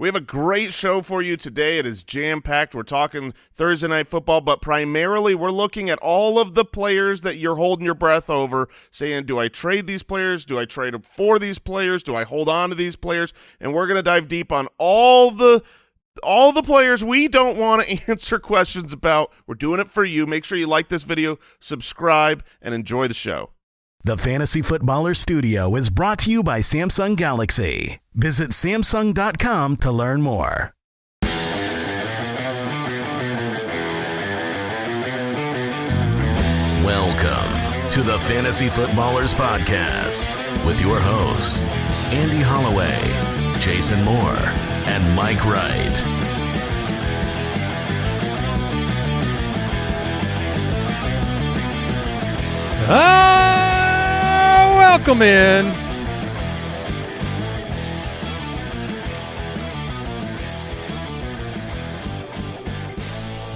We have a great show for you today. It is jam-packed. We're talking Thursday night football, but primarily we're looking at all of the players that you're holding your breath over, saying, do I trade these players? Do I trade for these players? Do I hold on to these players? And we're going to dive deep on all the all the players we don't want to answer questions about. We're doing it for you. Make sure you like this video, subscribe, and enjoy the show. The Fantasy Footballer Studio is brought to you by Samsung Galaxy. Visit Samsung.com to learn more. Welcome to the Fantasy Footballers Podcast with your hosts, Andy Holloway, Jason Moore, and Mike Wright. Ah, welcome in.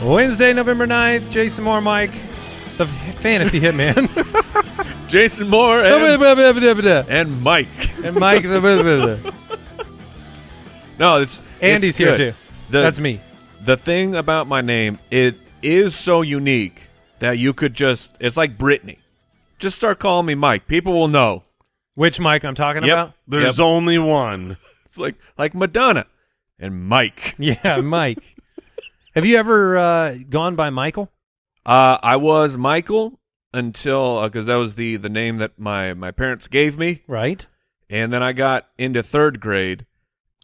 Wednesday, November 9th, Jason Moore, Mike, the fantasy hitman. Jason Moore and, and and Mike. Mike, the No, it's Andy's it's here too. The, That's me. The thing about my name, it is so unique that you could just it's like Brittany. Just start calling me Mike. People will know. Which Mike I'm talking Yep. about? There's Yep. only one. It's like like Madonna and Mike. Yeah, Mike. Have you ever uh, gone by Michael? Uh, I was Michael until because that was the the name that my my parents gave me, Right. and then I got into third grade,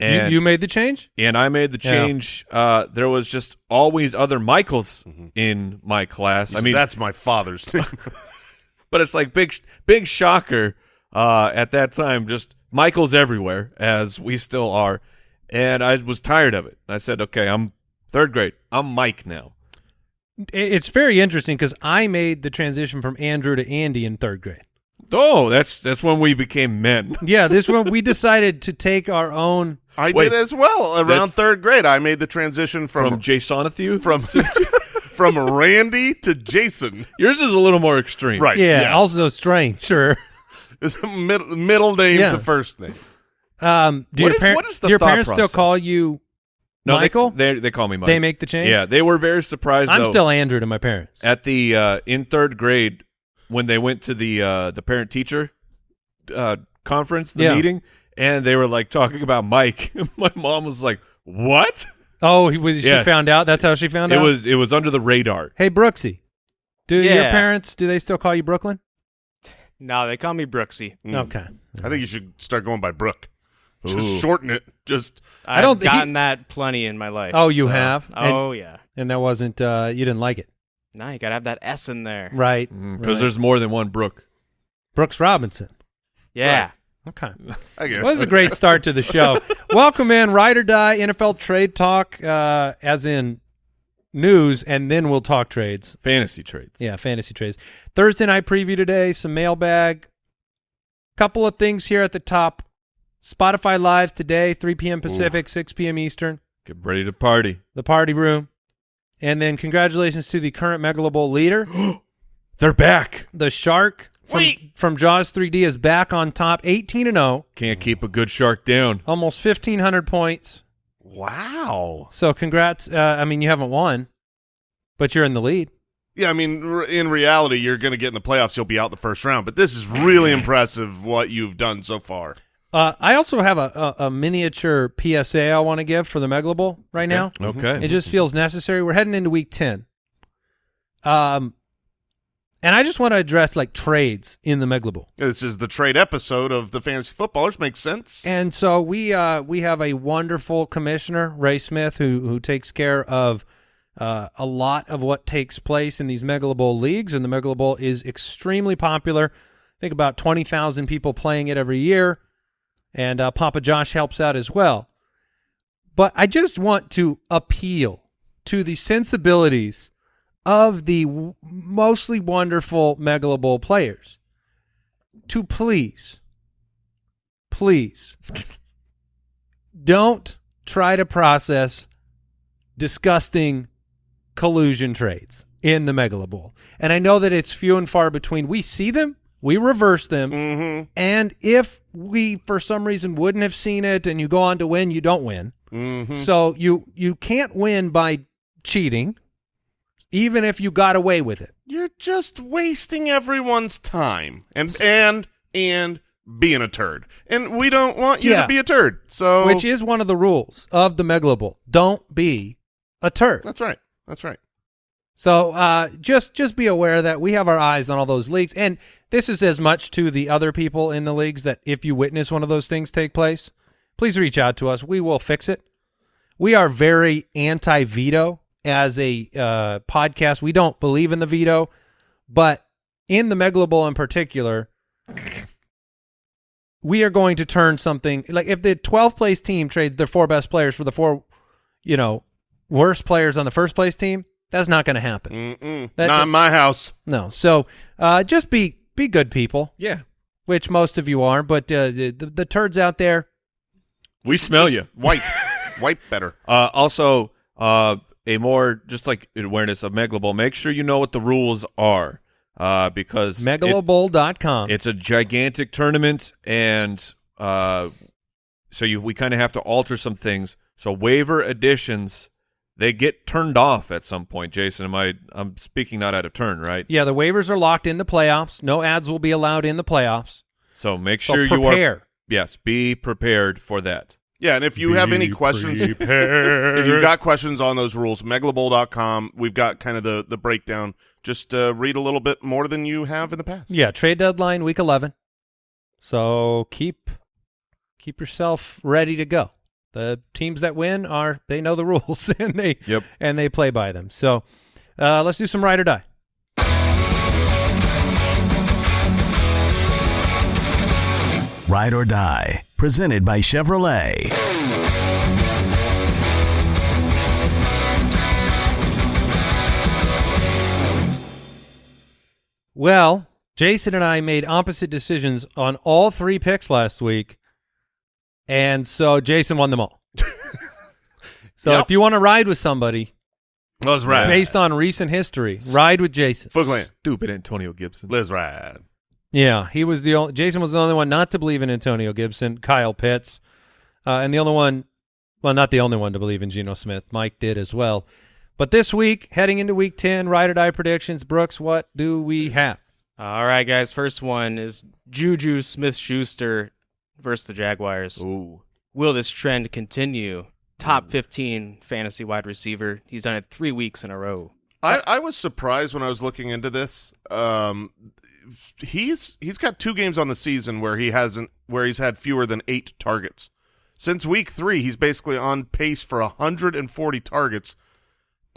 and you, you made the change? and I made the Yeah. change. Uh, there was just always other Michaels in my class. I mean, that's my father's name. but it's like big, big shocker. Uh, at that time, just Michaels everywhere, as we still are, and I was tired of it. I said, "Okay, I'm third grade. I'm Mike now." It's very interesting because I made the transition from Andrew to Andy in third grade. Oh, that's that's when we became men. Yeah, this one we decided to take our own. I Wait. did as well. Around third grade, I made the transition From from Jasonathew, from from Randy to Jason. yours is a little more extreme, Right. Yeah, yeah. also strange. Sure. It's middle, middle name Yeah. to first name. Um, do What your, is- par- what is the do your thought parents still call you No, they- Michael? They, they call me Mike. They make the change. Yeah, they were very surprised. I'm though, still Andrew to my parents. at the uh, in third grade when they went to the uh, the parent teacher uh, conference, the Yeah. meeting, and they were like talking about Mike. my mom was like, "What?" Oh, he, was- she found out. That's how she found It out. was it was under the radar. Hey, Brooksy, do your parents do they still call you Brooklyn? No, they call me Brooksy. Mm. Okay. I think you should start going by Brooke. Just Ooh. shorten it. Just I've don't- he- gotten that plenty in my life. Oh, you so- have? And- Oh yeah. And that wasn't uh, you didn't like it, No, you gotta have that S in there. right? Because Right. there's more than one Brooke. Brooks Robinson. Yeah. Okay. Well, this is a great start to the show. Welcome in, Ride or Die NFL Trade Talk, uh, as in news, and then we'll talk trades. Fantasy trades. Yeah, fantasy trades. Thursday night preview today, some mailbag. Couple of things here at the top. Spotify Live today, 3 p.m. Pacific, 6 p.m. Eastern, Get ready to party. the party room. And then congratulations to the current Bowl leader. They're back. The Shark from, from Jaws 3D is back on top, 18 and 0, Can't keep a good shark down. almost 1,500 points. wow. So congrats. Uh, I mean, you haven't won, but you're in the lead. Yeah, I mean, in reality, you're going to get in the playoffs. You'll be out the first round. But this is really impressive what you've done so far. Uh, I also have a, a, a miniature PSA I want to give for the Megalo Bowl right now. Okay. It just feels necessary. We're heading into week 10. Um, and I just want to address like trades in the Bowl. This is the trade episode of the Fantasy Footballers. Makes sense. And so we uh, we have a wonderful commissioner, Ray Smith, who who takes care of uh, a lot of what takes place in these Bowl leagues. And the Bowl is extremely popular. I think about 20,000 people playing it every year. And uh, Papa Josh helps out as well. But I just want to appeal to the sensibilities of the w- mostly wonderful Megalo Bowl players to please, please don't try to process disgusting collusion trades in the Megalo Bowl. And I know that it's few and far between. We see them, we reverse them, Mm-hmm. and if we for some reason wouldn't have seen it and you go on to win, you don't win. Mhm. So you you can't win by cheating, even if you got away with it. You're just wasting everyone's time and and and being a turd. And we don't want you Yeah. to be a turd. So Which is one of the rules of the Megalobowl. Don't be a turd. That's right. That's right. So uh, just just be aware that we have our eyes on all those leagues, and this is as much to the other people in the leagues that if you witness one of those things take place, please reach out to us. We will fix it. We are very anti-veto as a uh, podcast. We don't believe in the veto, but in the Megalo Bowl in particular, we are going to turn something like if the 12th place team trades their four best players for the four, you know, worst players on the first place team. That's not going to happen. Mm-mm. That- Not in my house. No. So uh, just be be good people, Yeah. which most of you are. But uh, the, the the turds out there, We smell you. Wipe. Wipe better. Uh, also, uh, a more just like awareness of Megalobowl. Make sure you know what the rules are, uh, because it- it's a gigantic tournament, and uh, so you we kind of have to alter some things. So waiver additions, they get turned off at some point. Jason, am I? I'm speaking not out of turn, right? yeah, the waivers are locked in the playoffs. No ads will be allowed in the playoffs. So make So sure you prepare. are. Yes, be prepared for that. Yeah, and if you have any questions, if you've got questions on those rules, megalobowl.com. We've got kind of the, the breakdown. Just uh, read a little bit more than you have in the past. Yeah, trade deadline week 11. So keep keep yourself ready to go. The teams that win are they know the rules and they Yep. and they play by them. So uh, let's do some ride or die. Ride or Die, presented by Chevrolet. Well, Jason and I made opposite decisions on all three picks last week, and so Jason won them all. so Yep. if you want to ride with somebody Let's ride. based on recent history, ride with Jason. Foot Stupid Antonio Gibson. Let's ride. Yeah, he was the only. Jason was the only one not to believe in Antonio Gibson, Kyle Pitts, uh, and the only one, well, not the only one to believe in Geno Smith. Mike did as well. But this week, heading into Week Ten, ride or die predictions. Brooks, what do we have? All right, guys. First one is Juju Smith Schuster versus the Jaguars. Ooh. Will this trend continue? Top 15 fantasy wide receiver. He's done it three weeks in a row. I, I was surprised when I was looking into this. Um, he's he's got two games on the season where he hasn't where he's had fewer than eight targets. Since week three, he's basically on pace for 140 targets.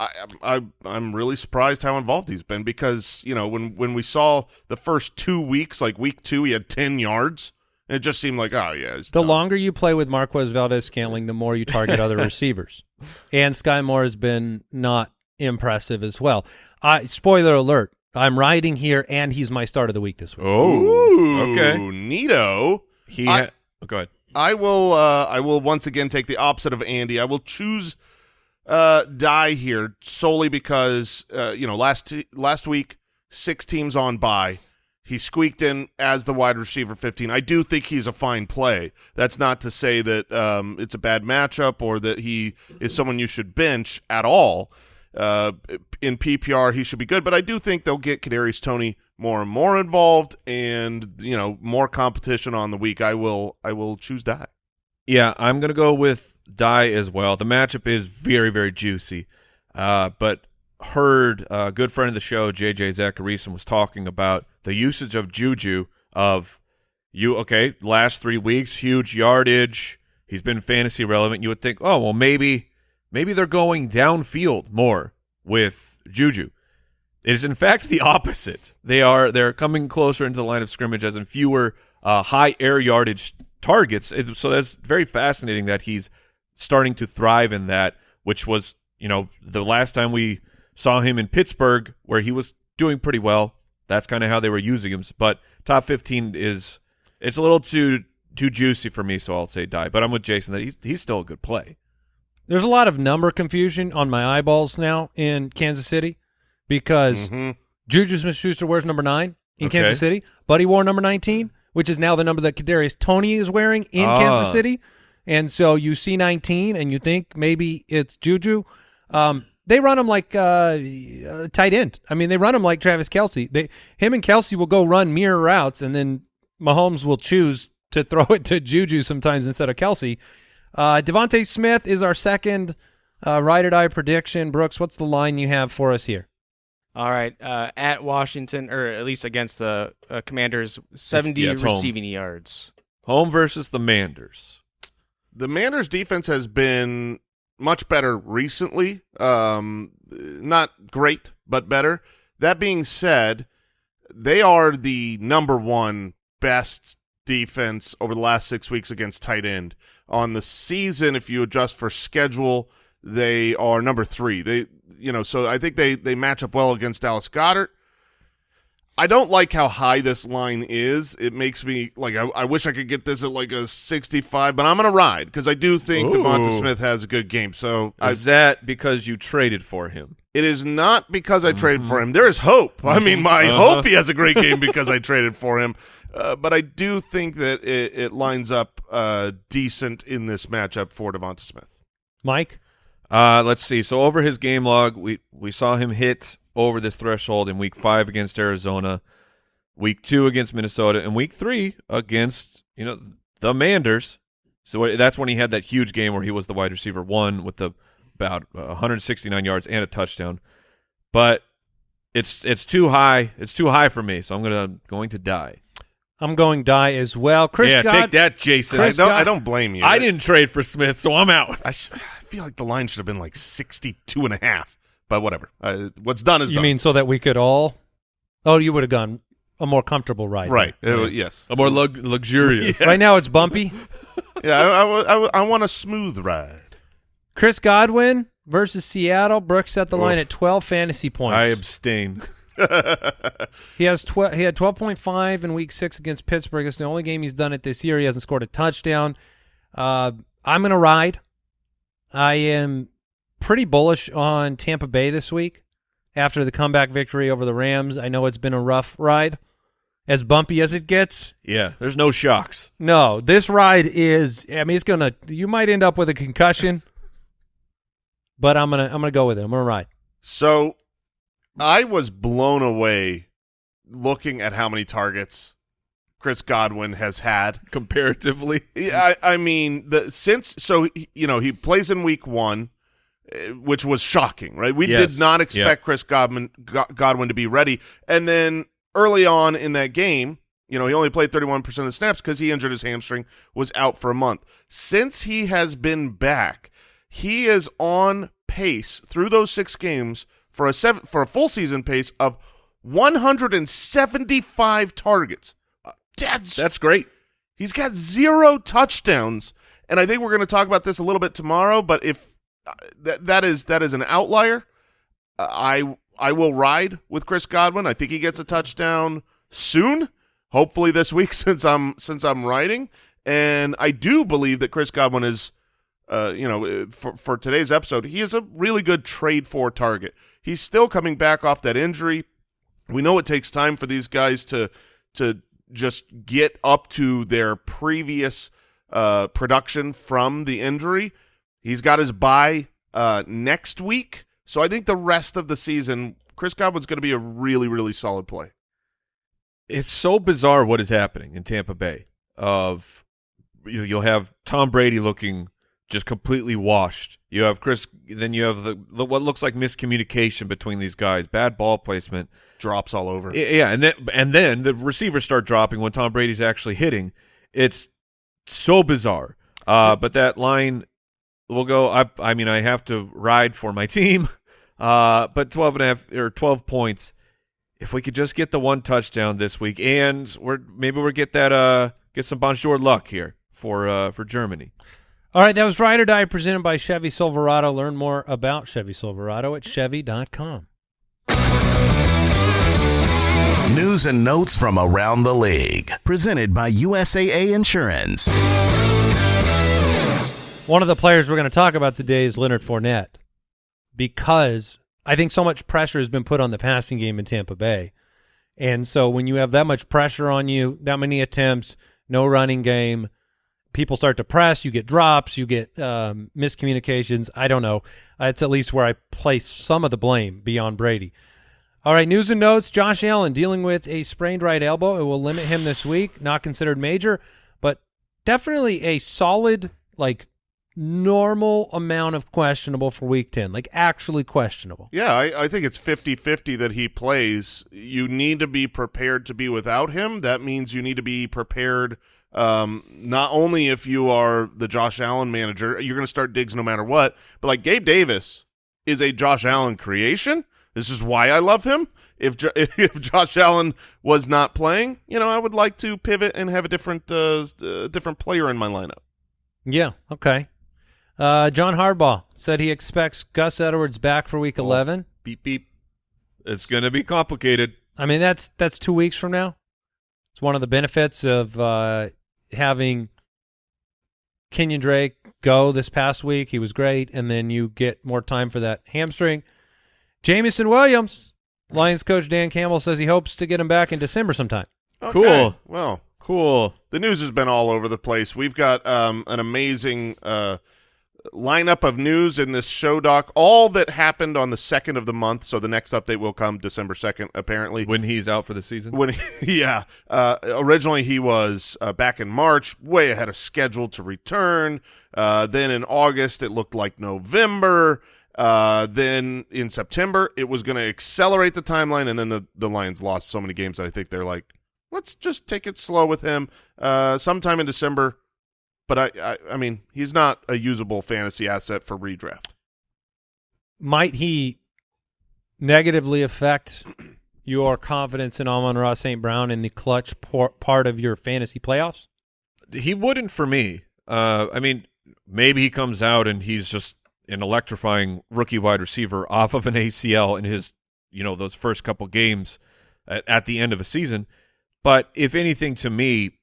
I, I I'm really surprised how involved he's been because you know when when we saw the first two weeks, like week two, he had 10 yards. It just seemed like oh yeah, he's The longer you play with Marquez Valdes Scantling, the more you target other receivers. And Sky Moore has been not impressive as well. I spoiler alert: I'm riding here, and he's my start of the week this week. Oh. Ooh, Okay. neato. He. I- ha- oh, go ahead. I will. Uh, I will once again take the opposite of Andy. I will choose uh, die here solely because uh, you know last last week six teams on by. He squeaked in as the wide receiver 15. I do think he's a fine play. That's not to say that um, it's a bad matchup or that he is someone you should bench at all. Uh, in PPR, he should be good, but I do think they'll get Kadarius Toney more and more involved, and you know more competition on the week. I will. I will choose die. Yeah, I'm gonna go with Die as well. The matchup is very, very juicy. Uh, but heard a good friend of the show, JJ Zachariason, was talking about the usage of Juju of you. Okay, last three weeks, huge yardage. He's been fantasy relevant. You would think, oh well, maybe maybe they're going downfield more with Juju. It is in fact the opposite. They are they're coming closer into the line of scrimmage as in fewer uh, high air yardage targets. It- so that's very fascinating that he's starting to thrive in that, which was you know the last time we saw him in Pittsburgh where he was doing pretty well. That's kind of how they were using him. But top fifteen is it's a little too too juicy for me, so I'll say die. But I'm with Jason that he's he's still a good play. There's a lot of number confusion on my eyeballs now in Kansas City because Mhm. Juju Smith-Schuster wears number nine in Okay. Kansas City, but he wore number 19, which is now the number that Kadarius Toney is wearing in Ah. Kansas City. and so you see 19 and you think maybe it's Juju. Um, they run him like uh, uh, tight end. I mean, they run him like Travis Kelce. They him and Kelce will go run mirror routes, and then Mahomes will choose to throw it to Juju sometimes instead of Kelce. Uh, Devonta Smith is our second uh, ride or die prediction. Brooks, what's the line you have for us here? All right, uh, at Washington, or at least against the uh, Commanders, 70 yeah, it's home. receiving yards. Home versus the Manders. The Manders defense has been much better recently. Um, not great, but better. That being said, they are the number one best defense over the last six weeks against tight end. On the season, if you adjust for schedule, they are number three. They, you know, so I think they they match up well against Dallas Goedert. I don't like how high this line is. It makes me like I, I wish I could get this at like a 65, but I'm going to ride because I do think Ooh. Devonta Smith has a good game. So I, Is that because you traded for him? it is not because I traded for him. There is hope. I mean, my Uh-huh. hope he has a great game because I traded for him. Uh, but I do think that it, it lines up uh, decent in this matchup for Devonta Smith. Mike? Uh, let's see. So over his game log, we we saw him hit over this threshold in week five against Arizona, week two against Minnesota, and week three against you know the Manders. So that's when he had that huge game where he was the wide receiver one with the about uh, 169 yards and a touchdown. But it's it's too high. It's too high for me, so I'm gonna going to die. I'm going die as well. Chris yeah, God- take that, Jason. I don't, I don't blame you. I didn't trade for Smith, so I'm out. I, sh- I feel like the line should have been like 62 and a half, but whatever. Uh, what's done is done. You done. mean so that we could all? Oh, you would have gone a more comfortable ride. right? Uh, yes. A more lug- luxurious. Right now it's bumpy. Yeah, I, I, I, I want a smooth ride. Chris Godwin versus Seattle. Brooks set the line at 12 fantasy points. I abstain. He has tw- he had 12.5 in week 6 against Pittsburgh. It's the only game he's done it this year. He hasn't scored a touchdown. Uh, I'm going to ride. I am pretty bullish on Tampa Bay this week after the comeback victory over the Rams. I know it's been a rough ride. As bumpy as it gets, Yeah, there's no shocks. no, this ride is I mean it's going to you might end up with a concussion. But I'm going to I'm going to go with it. I'm going to ride. So I was blown away looking at how many targets Chris Godwin has had. Comparatively, Yeah, I, I mean, the since so you know he plays in week one, eh, which was shocking, right? We Yes. did not expect Chris Godwin Godwin to be ready, and then early on in that game, you know, he only played thirty one percent of the snaps because he injured his hamstring, was out for a month. Since he has been back, he is on pace through those six games for a seven for a full season pace of one hundred and seventy five targets. That's that's great. He's got zero touchdowns, and I think we're going to talk about this a little bit tomorrow. But if uh, that that is that is an outlier, uh, I I will ride with Chris Godwin. I think he gets a touchdown soon, hopefully this week since I'm since I'm riding, and I do believe that Chris Godwin is, uh, you know, uh, for for today's episode, he is a really good trade for target. He's still coming back off that injury. We know it takes time for these guys to to just get up to their previous uh, production from the injury. He's got his bye uh, next week, so I think the rest of the season, Chris Godwin's going to be a really, really solid play. It's so bizarre what is happening in Tampa Bay. Of you you'll have Tom Brady looking just completely washed. You have Chris. Then you have the, the what looks like miscommunication between these guys. Bad ball placement. Drops all over. Yeah, and then and then the receivers start dropping when Tom Brady's actually hitting. It's so bizarre. Uh, but that line will go. I I mean, I have to ride for my team. Uh, but 12 and a half or 12 points. If we could just get the one touchdown this week, and we're maybe we'll get that uh get some bonjour luck here for uh for Germany. All right, that was Ride or Die presented by Chevy Silverado. Learn more about Chevy Silverado at Chevy.com. News and notes from around the league. Presented by USAA Insurance. One of the players we're going to talk about today is Leonard Fournette because I think so much pressure has been put on the passing game in Tampa Bay. And so when you have that much pressure on you, that many attempts, no running game, people start to press, you get drops, you get um, miscommunications. I don't know. It's at least where I place some of the blame beyond Brady. All right, news and notes. Josh Allen dealing with a sprained right elbow. It will limit him this week. Not considered major, but definitely a solid, like normal amount of questionable for week 10, like actually questionable. Yeah, I, I think it's 50-50 that he plays. You need to be prepared to be without him. That means you need to be prepared um, not only if you are the Josh Allen manager, you're going to start Diggs no matter what, but like Gabe Davis is a Josh Allen creation. This is why I love him. If if Josh Allen was not playing, you know, I would like to pivot and have a different uh, uh different player in my lineup. Yeah. Okay. Uh, John Harbaugh said he expects Gus Edwards back for Week 11. Beep beep. It's going to be complicated. I mean, that's that's two weeks from now. It's one of the benefits of uh, having Kenyan Drake go this past week. He was great, and then you get more time for that hamstring. Jameson Williams, Lions coach Dan Campbell says he hopes to get him back in December sometime. Okay. Cool. Well, Cool. the news has been all over the place. We've got um, an amazing uh, lineup of news in this show doc. All that happened on the second of the month. So the next update will come December second, apparently. When he's out for the season. When yeah, uh, originally he was uh, back in March, way ahead of schedule to return. Uh, then in August, it looked like November. Uh, then in September, it was going to accelerate the timeline, and then the the Lions lost so many games that I think they're like, let's just take it slow with him. Uh, sometime in December, but I, I I mean he's not a usable fantasy asset for redraft. Might he negatively affect your confidence in Amon-Ra St. Brown in the clutch por- part of your fantasy playoffs? He wouldn't for me. Uh, I mean, maybe he comes out and he's just an electrifying rookie wide receiver off of an ACL in his, you know, those first couple games at, at the end of a season. But if anything, to me,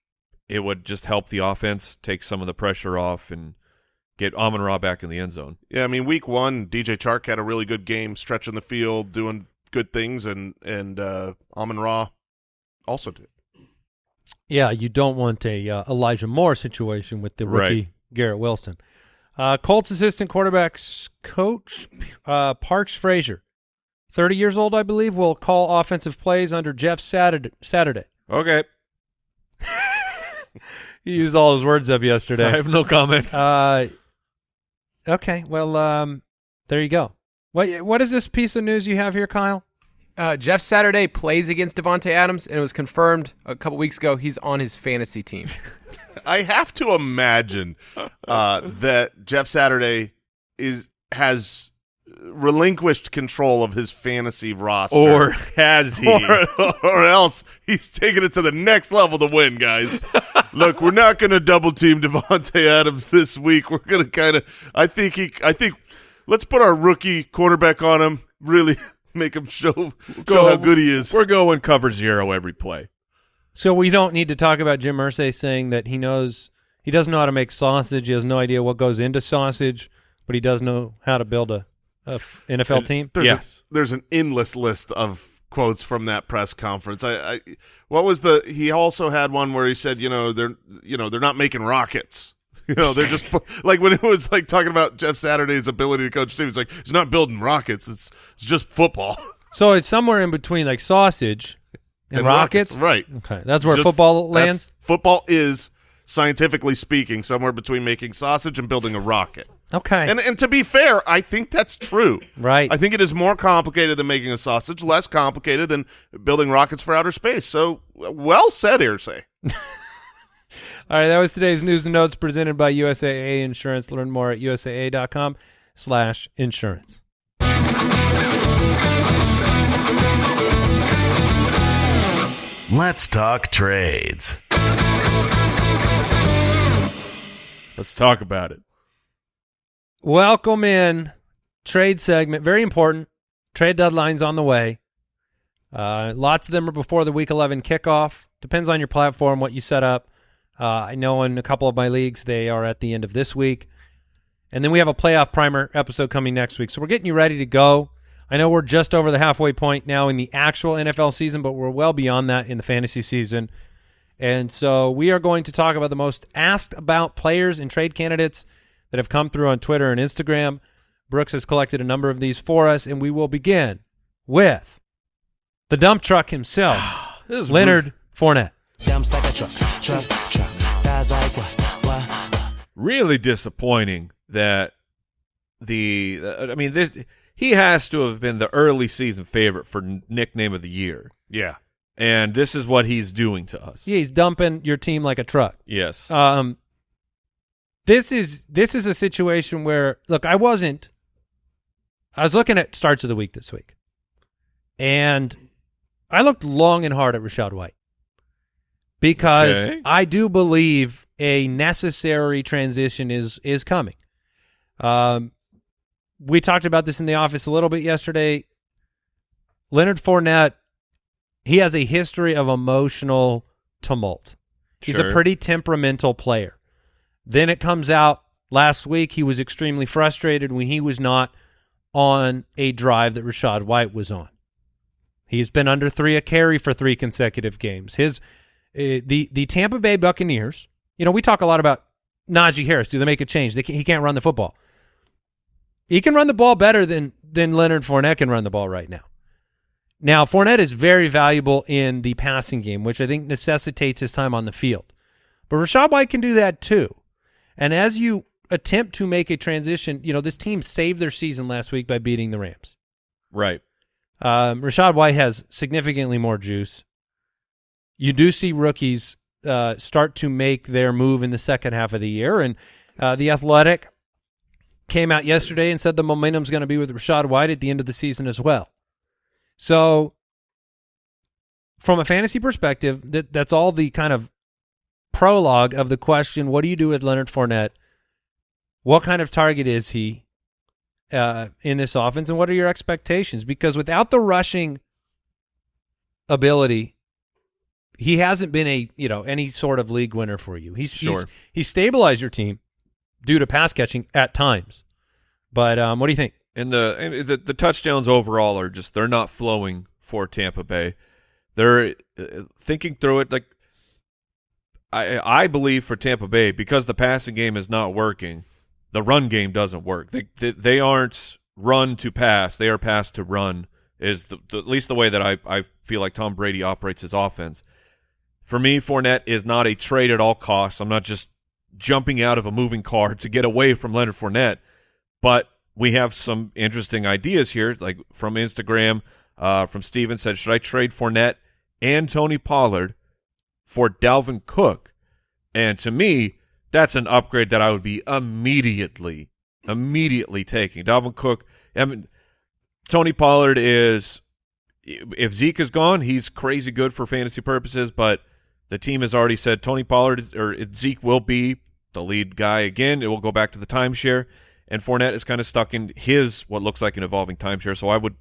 it would just help the offense take some of the pressure off and get Amon Ra back in the end zone. Yeah, I mean, week one, DJ Chark had a really good game, stretching the field, doing good things, and and uh, Amon Ra also did. Yeah, you don't want a uh, Elijah Moore situation with the rookie Right. Garrett Wilson. Uh, Colts assistant quarterbacks coach uh, Parks Frazier, 30 years old, I believe, will call offensive plays under Jeff Saturday. Saturday. Okay. He used all his words up yesterday. I have no comment. Uh, okay, well, um, there you go. What what is this piece of news you have here, Kyle? Uh, Jeff Saturday plays against Davante Adams, and it was confirmed a couple weeks ago he's on his fantasy team. I have to imagine uh, that Jeff Saturday is has relinquished control of his fantasy roster, or has he? or, or else he's taking it to the next level to win, guys. Look, we're not going to double team Davante Adams this week. We're going to kind of. I think he. I think. Let's put our rookie quarterback on him. Really make him show show how good he is. We're going cover zero every play. So we don't need to talk about Jim Irsay saying that he knows he doesn't know how to make sausage. He has no idea what goes into sausage, but he does know how to build a, a f- NFL team. There's Yes. a, there's an endless list of quotes from that press conference. I, I what was the he also had one where he said, you know, they're you know, they're not making rockets. You know, they're just like when it was like talking about Jeff Saturday's ability to coach teams, like he's not building rockets. It's it's just football So it's somewhere in between like sausage and, rockets. right? Okay, that's where Just- football lands. Football is scientifically speaking somewhere between making sausage and building a rocket. Okay, And and to be fair, I think that's true. right. I think it is more complicated than making a sausage, less complicated than building rockets for outer space. So, well said, Irsay. All right, that was today's news and notes presented by USAA Insurance. Learn more at usaa.com slash insurance. Let's talk trades. Let's talk about it. Welcome in trade segment. Very important. Trade deadlines on the way. Uh, lots of them are before the week 11 kickoff. Depends on your platform, what you set up. Uh, I know in a couple of my leagues, they are at the end of this week. And then we have a playoff primer episode coming next week. So we're getting you ready to go. I know we're just over the halfway point now in the actual NFL season, but we're well beyond that in the fantasy season. And so we are going to talk about the most asked about players and trade candidates that have come through on Twitter and Instagram. Brooks has collected a number of these for us, and we will begin with the dump truck himself, This is Leonard Fournette. Dumps like a truck, truck, truck. Guys like what, what? really disappointing that the I mean this he has to have been the early season favorite for nickname of the year. Yeah. And this is what he's doing to us. Yeah, he's dumping your team like a truck. Yes. Um, this is this is a situation where look, I wasn't. I was looking at starts of the week this week, and I looked long and hard at Rachaad White because Okay. I do believe a necessary transition is is coming. Um, we talked about this in the office a little bit yesterday. Leonard Fournette, he has a history of emotional tumult. He's a pretty temperamental player. Then it comes out last week he was extremely frustrated when he was not on a drive that Rachaad White was on. He's been under three a carry for three consecutive games. His uh, the the Tampa Bay Buccaneers. You know, we talk a lot about Najee Harris. Do they make a change? They can, he can't run the football. He can run the ball better than than Leonard Fournette can run the ball right now. Now, Fournette is very valuable in the passing game, which I think necessitates his time on the field. But Rachaad White can do that too. And as you attempt to make a transition, you know, this team saved their season last week by beating the Rams. right. Um, Rachaad White has significantly more juice. You do see rookies uh, start to make their move in the second half of the year, and uh, the Athletic came out yesterday and said the momentum's going to be with Rachaad White at the end of the season as well. So, from a fantasy perspective, that that's all the kind of prologue of the question: What do you do with Leonard Fournette? What kind of target is he? uh, in this offense, and what are your expectations? Because without the rushing ability, he hasn't been a you know any sort of league winner for you. He's Sure. he's stabilized your team due to pass catching at times. But um, what do you think? And the and the the touchdowns overall are just they're not flowing for Tampa Bay. They're uh, thinking through it like I I believe for Tampa Bay because the passing game is not working, the run game doesn't work. They they, they aren't run to pass; they are pass to run. Is the, the, at least the way that I I feel like Tom Brady operates his offense. For me, Fournette is not a trade at all costs. I'm not just jumping out of a moving car to get away from Leonard Fournette, but we have some interesting ideas here, like from Instagram. Uh, from Steven said, should I trade Fournette and Tony Pollard for Dalvin Cook? And to me, that's an upgrade that I would be immediately, immediately taking. Dalvin Cook, I mean, Tony Pollard is, if Zeke is gone, he's crazy good for fantasy purposes, but the team has already said Tony Pollard or Zeke will be the lead guy again. It will go back to the timeshare, and Fournette is kind of stuck in his what looks like an evolving timeshare. So I would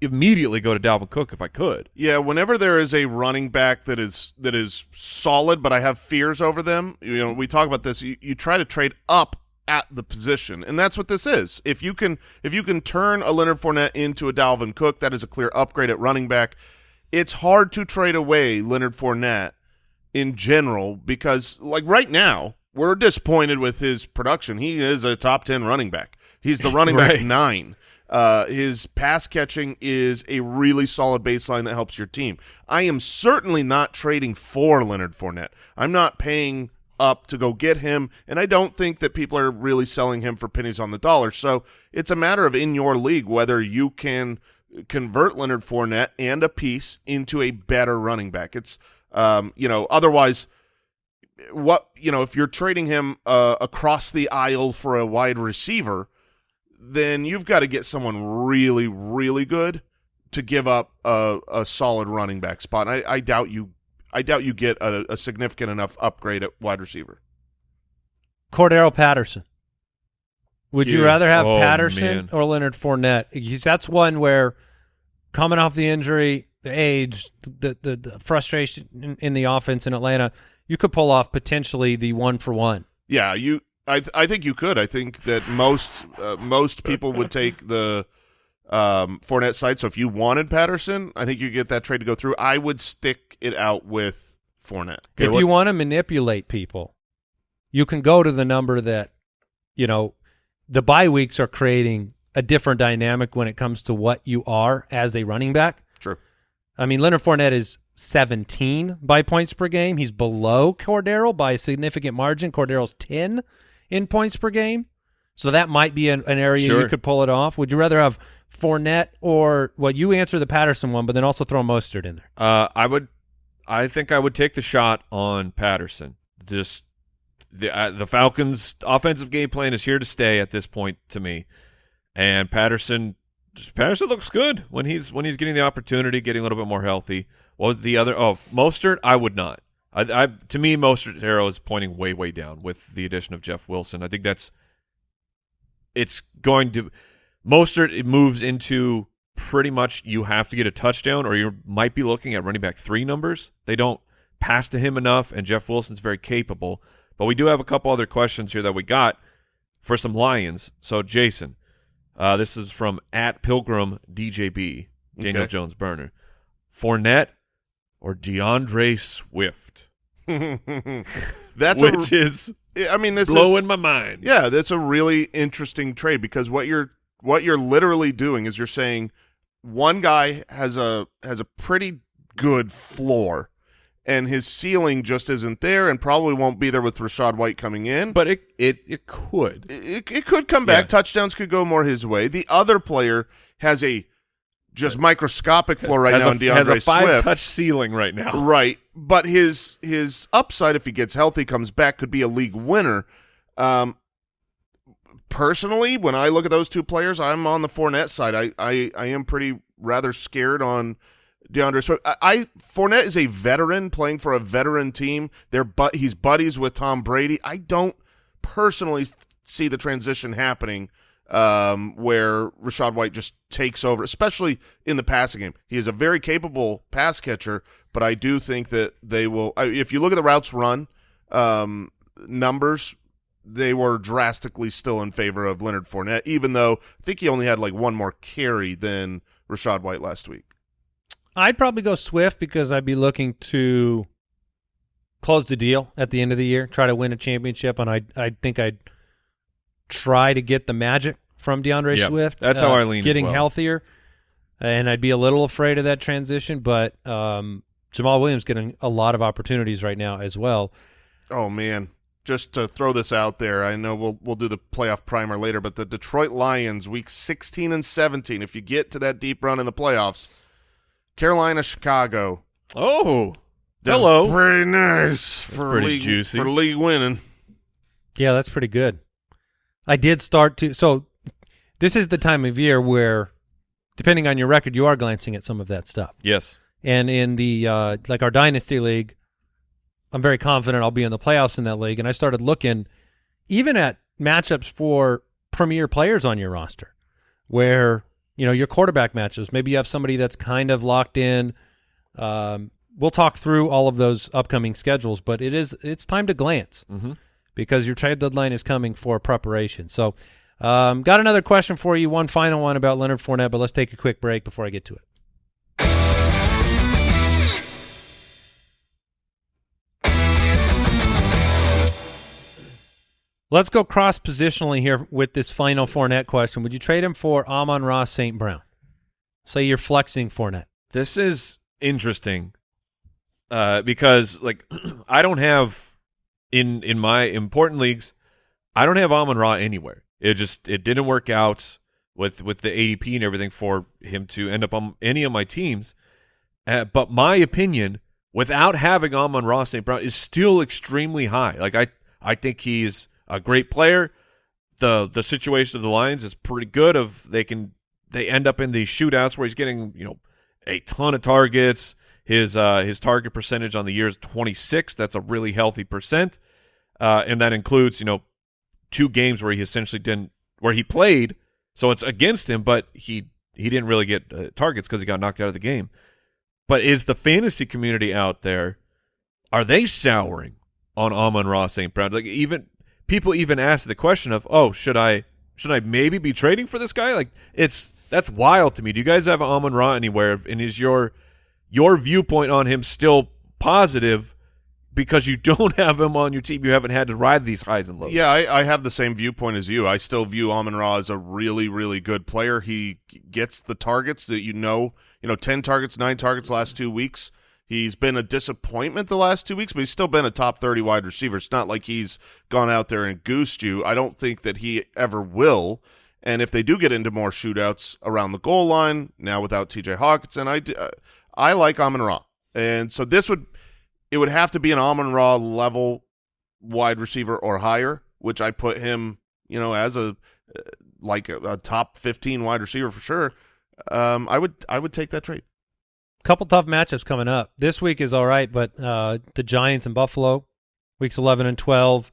immediately go to Dalvin Cook if I could. Yeah, whenever there is a running back that is that is solid, but I have fears over them, you know, we talk about this. You, you try to trade up at the position, and that's what this is. If you can, if you can turn a Leonard Fournette into a Dalvin Cook, that is a clear upgrade at running back. It's hard to trade away Leonard Fournette in general because, like right now, we're disappointed with his production. He is a top ten running back. He's the running back Right. nine. Uh, his pass catching is a really solid baseline that helps your team. I am certainly not trading for Leonard Fournette. I'm not paying up to go get him, and I don't think that people are really selling him for pennies on the dollar. So it's a matter of in your league whether you can convert Leonard Fournette and a piece into a better running back. It's um, you know, otherwise what you know if you're trading him uh, across the aisle for a wide receiver then you've got to get someone really really good to give up a, a solid running back spot I, I doubt you i doubt you get a, a significant enough upgrade at wide receiver Cordarrelle Patterson. Would you rather have Oh, Patterson man. or Leonard Fournette? Because that's one where coming off the injury, the age, the the, the frustration in, in the offense in Atlanta, you could pull off potentially the one for one. yeah you i th- i think you could i think that most uh, most people would take the um Fournette side so if you wanted Patterson I think you get that trade to go through I would stick it out with Fournette. if you want to manipulate people, you can go to the number that, you know, the bye weeks are creating a different dynamic when it comes to what you are as a running back. True. I mean, Leonard Fournette is 17 by points per game. He's below Cordarrelle by a significant margin. Cordarrelle's 10 in points per game. So that might be an, an area you could pull it off. Would you rather have Fournette or, well, you answer the Patterson one, but then also throw Mostert in there? Uh, I would, I think I would take the shot on Patterson. Just the uh, the Falcons' offensive game plan is here to stay at this point to me, and Patterson, Patterson looks good when he's when he's getting the opportunity, getting a little bit more healthy. What was the other? Oh, Mostert, I would not. I, I to me, Mostert's arrow is pointing way way down with the addition of Jeff Wilson. I think that's it's going to Mostert it moves into pretty much you have to get a touchdown or you might be looking at running back three numbers. They don't pass to him enough, and Jeff Wilson's very capable. But we do have a couple other questions here that we got for some Lions. So Jason, uh, this is from at Pilgrim DJB, Daniel Okay. Jones burner. Fournette or DeAndre Swift, That's which a, is I mean, this blowing is my mind. Yeah, that's a really interesting trade because what you're what you're literally doing is you're saying one guy has a has a pretty good floor and his ceiling just isn't there and probably won't be there with Rachaad White coming in. But it it it could. it, it could come back. Yeah. Touchdowns could go more his way. The other player has a just microscopic floor right has now a, in DeAndre has a five Swift. touch ceiling right now. Right, but his his upside if he gets healthy comes back could be a league winner. Um, personally, when I look at those two players, I'm on the Fournette side. I I, I am pretty rather scared on DeAndre Swift. I, I Fournette is a veteran playing for a veteran team. They're but he's buddies with Tom Brady. I don't personally see the transition happening um, where Rachaad White just takes over, especially in the passing game. He is a very capable pass catcher, but I do think that they will. If you look at the routes run um, numbers, they were drastically still in favor of Leonard Fournette, even though I think he only had like one more carry than Rachaad White last week. I'd probably go Swift because I'd be looking to close the deal at the end of the year, try to win a championship, and I I think I'd try to get the magic from DeAndre Yeah, Swift. that's how I lean as Getting well. healthier, and I'd be a little afraid of that transition, but um, Jamaal Williams getting a lot of opportunities right now as well. Oh man, just to throw this out there, I know we'll we'll do the playoff primer later, but the Detroit Lions, week 16 and 17, if you get to that deep run in the playoffs, Carolina, Chicago, Oh, that's hello. pretty nice for pretty league juicy. for league winning. Yeah, that's pretty good. I did start to so this is the time of year where depending on your record you are glancing at some of that stuff. Yes. And in the uh like our dynasty league, I'm very confident I'll be in the playoffs in that league and I started looking even at matchups for premier players on your roster where you know your quarterback matches maybe you have somebody that's kind of locked in um we'll talk through all of those upcoming schedules but it is it's time to glance Mm-hmm. Because your trade deadline is coming for preparation. So, um, got another question for you, one final one about Leonard Fournette, but let's take a quick break before I get to it. Let's go cross positionally here with this final Fournette question. Would you trade him for Amon-Ra St. Brown? Say you're flexing Fournette. This is interesting uh, because, like, I don't have in in my important leagues, I don't have Amon Ra anywhere. It just it didn't work out with with the ADP and everything for him to end up on any of my teams. Uh, but my opinion, without having Amon Ra St. Brown, is still extremely high. Like I I think he's a great player. the The situation of the Lions is pretty good. Of they can they end up in these shootouts where he's getting you know a ton of targets. His uh, his target percentage on the year is 26. That's a really healthy percent, uh, and that includes you know two games where he essentially didn't where he played. So it's against him, but he he didn't really get uh, targets because he got knocked out of the game. But is the fantasy community out there? Are they souring on Amon-Ra St. Brown? Like even people even ask the question of, oh, should I should I maybe be trading for this guy? Like it's that's wild to me. Do you guys have Amon Ra anywhere? And is your your viewpoint on him still positive because you don't have him on your team, you haven't had to ride these highs and lows. Yeah, I, I have the same viewpoint as you. I still view Amon Ra as a really, really good player. He gets the targets that you know, you know, 10 targets, 9 targets last two weeks. He's been a disappointment the last two weeks, but he's still been a top 30 wide receiver. It's not like he's gone out there and goosed you. I don't think that he ever will. And if they do get into more shootouts around the goal line, now without TJ Hockenson, I, uh, I like Amon-Ra. And so this would it would have to be an Amon-Ra level wide receiver or higher, which I put him, you know, as a uh, like a, a top 15 wide receiver for sure. Um, I would I would take that trade. couple tough matchups coming up. This week is all right, but uh, the Giants and Buffalo, weeks 11 and 12,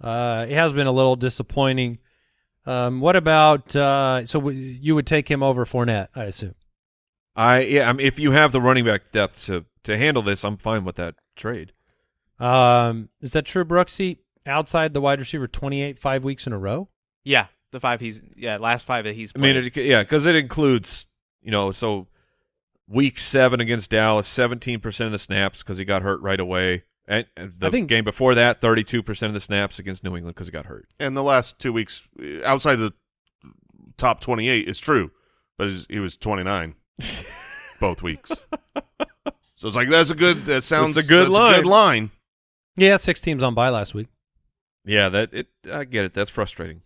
uh, it has been a little disappointing. Um, what about uh, so you would take him over Fournette, I assume. I yeah. I mean, if you have the running back depth to to handle this, I'm fine with that trade. Um, is that true, Brooksy? Outside the wide receiver, 28 five weeks in a row. Yeah, the five he's yeah last five that he's. I mean, it, yeah, because it includes you know so week seven against Dallas, 17 percent of the snaps because he got hurt right away. And and the I think- game before that, 32 percent of the snaps against New England because he got hurt. And the last two weeks uh, outside the top 28 it's true, but he was 29 both weeks. So it's like that's a good. That sounds That's a good that's A good line. Yeah, six teams on by last week. Yeah, that it. I get it. That's frustrating.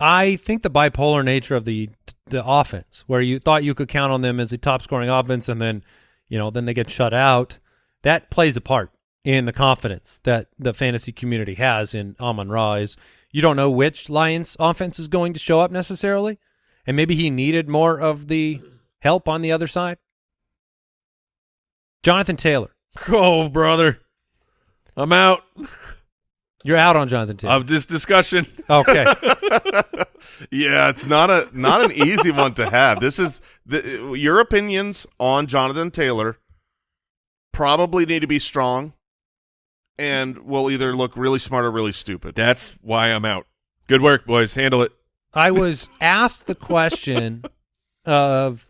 I think the bipolar nature of the the offense, where you thought you could count on them as a top scoring offense, and then you know then they get shut out, that plays a part in the confidence that the fantasy community has in Amon-Ra. Is you don't know which Lions offense is going to show up necessarily, and maybe he needed more of the help on the other side. Jonathan Taylor, Oh, brother, I'm out you're out on Jonathan Taylor. of this discussion. okay, Yeah, it's not a not an easy one to have. This is the, your opinions on Jonathan Taylor probably need to be strong, and will either look really smart or really stupid. That's why I'm out. Good work, boys. Handle it. I was asked the question of